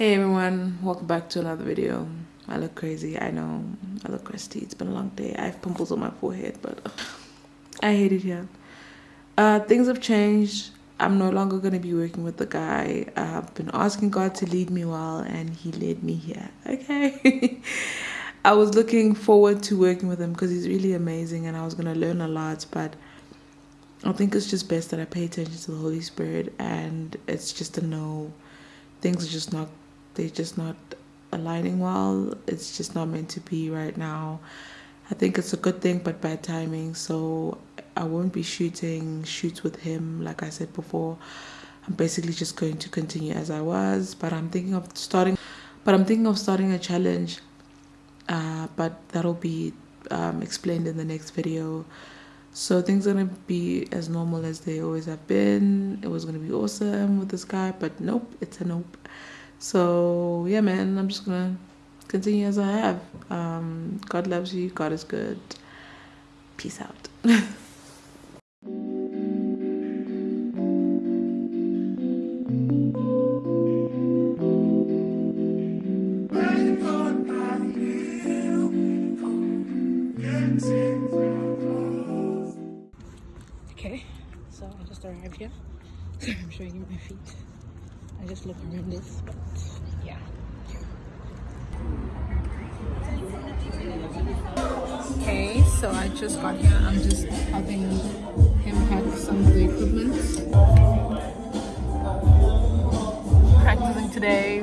Hey everyone, welcome back to another video. I look crazy, I know. I look crusty. It's been a long day. I have pimples on my forehead, but ugh, I hate it here. Uh, things have changed. I'm no longer going to be working with the guy. I've been asking God to lead me well, and He led me here. Okay. I was looking forward to working with him because he's really amazing, and I was going to learn a lot, but I think it's just best that I pay attention to the Holy Spirit, and it's just a no. Things are just not they're just not aligning well. It's just not meant to be right now. I think it's a good thing, but bad timing. So I won't be shooting shoots with him, like I said before. I'm basically just going to continue as I was, but I'm thinking of starting. But I'm thinking of starting a challenge. Uh, but that'll be um, explained in the next video. So things are gonna be as normal as they always have been. It was gonna be awesome with this guy, but nope, it's a nope. So yeah, man, I'm just gonna continue as I have. Um, God loves you. God is good. Peace out. okay, so I just arrived here. So I'm showing you my feet. I just look horrendous, but yeah. Okay, so I just got here. I'm just helping him pack some of the equipment. Practicing today.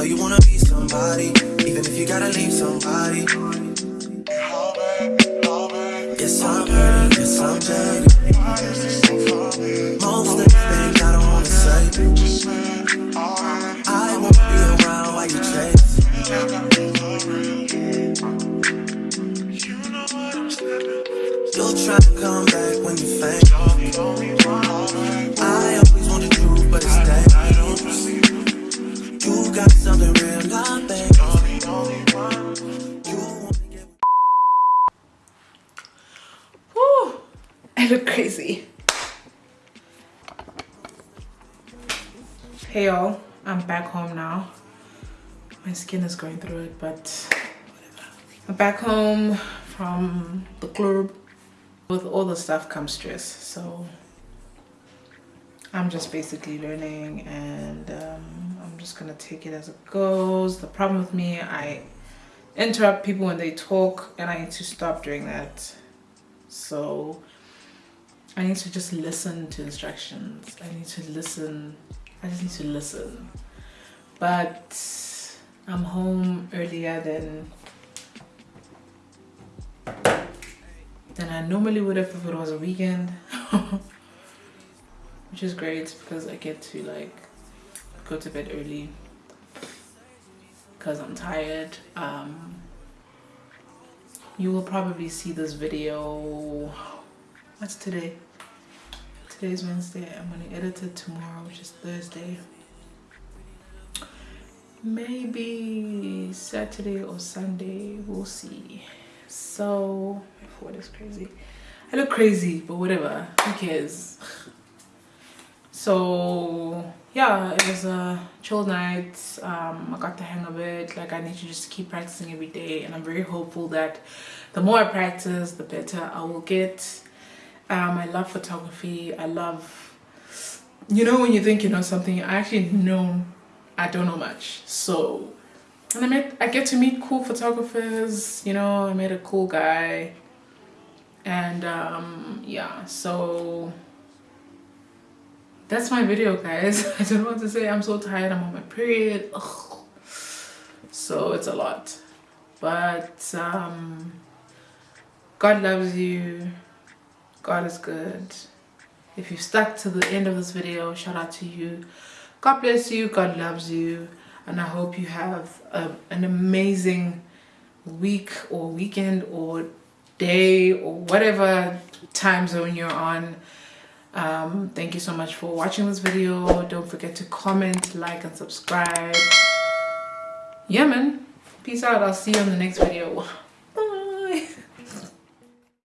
know you wanna be somebody, even if you gotta leave somebody. Yes, I'm hurt, yes, I'm dead. Most of the things I don't wanna say. I won't be around while you chase. You'll try to come back when you faint. Look crazy. Hey y'all, I'm back home now. My skin is going through it, but whatever. I'm back home from the club. With all the stuff comes stress, so I'm just basically learning and um, I'm just gonna take it as it goes. The problem with me, I interrupt people when they talk and I need to stop doing that. So I need to just listen to instructions. I need to listen. I just need to listen. But I'm home earlier than than I normally would have if it was a weekend. Which is great because I get to like go to bed early because I'm tired. Um, you will probably see this video what's today? Today's wednesday. I'm going to edit it tomorrow which is thursday. Maybe saturday or sunday we'll see. So what is crazy. I look crazy but whatever. Who cares so yeah it was a chill night um, i got the hang of it like i need to just keep practicing every day and i'm very hopeful that the more i practice the better i will get um, I love photography. I love, you know, when you think you know something, I actually know I don't know much. So, and I met, I get to meet cool photographers. You know, I met a cool guy, and um, yeah. So that's my video, guys. I don't want to say. I'm so tired. I'm on my period. Ugh. So it's a lot, but um, God loves you God is good if you've stuck to the end of this video shout out to you god bless you god loves you and i hope you have a, an amazing week or weekend or day or whatever time zone you're on um, thank you so much for watching this video. Don't forget to comment like and subscribe. Yeah man. Peace out. I'll see you on the next video